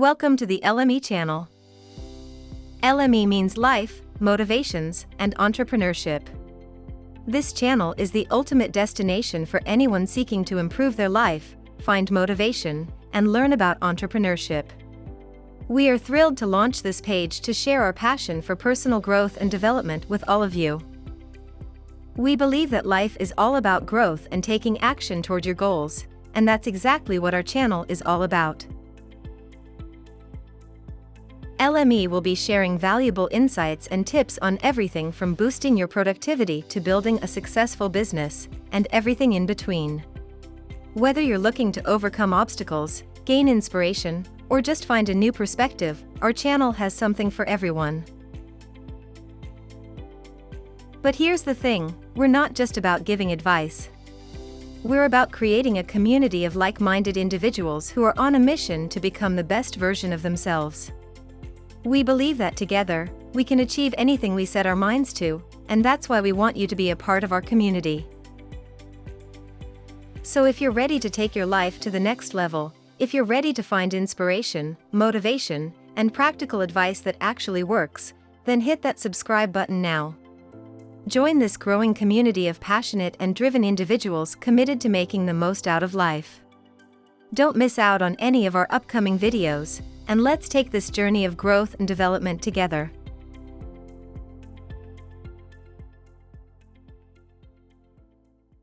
Welcome to the LME channel. LME means life, motivations, and entrepreneurship. This channel is the ultimate destination for anyone seeking to improve their life, find motivation, and learn about entrepreneurship. We are thrilled to launch this page to share our passion for personal growth and development with all of you. We believe that life is all about growth and taking action toward your goals, and that's exactly what our channel is all about. LME will be sharing valuable insights and tips on everything from boosting your productivity to building a successful business, and everything in between. Whether you're looking to overcome obstacles, gain inspiration, or just find a new perspective, our channel has something for everyone. But here's the thing, we're not just about giving advice. We're about creating a community of like-minded individuals who are on a mission to become the best version of themselves. We believe that together, we can achieve anything we set our minds to, and that's why we want you to be a part of our community. So if you're ready to take your life to the next level, if you're ready to find inspiration, motivation, and practical advice that actually works, then hit that subscribe button now. Join this growing community of passionate and driven individuals committed to making the most out of life. Don't miss out on any of our upcoming videos, and let's take this journey of growth and development together.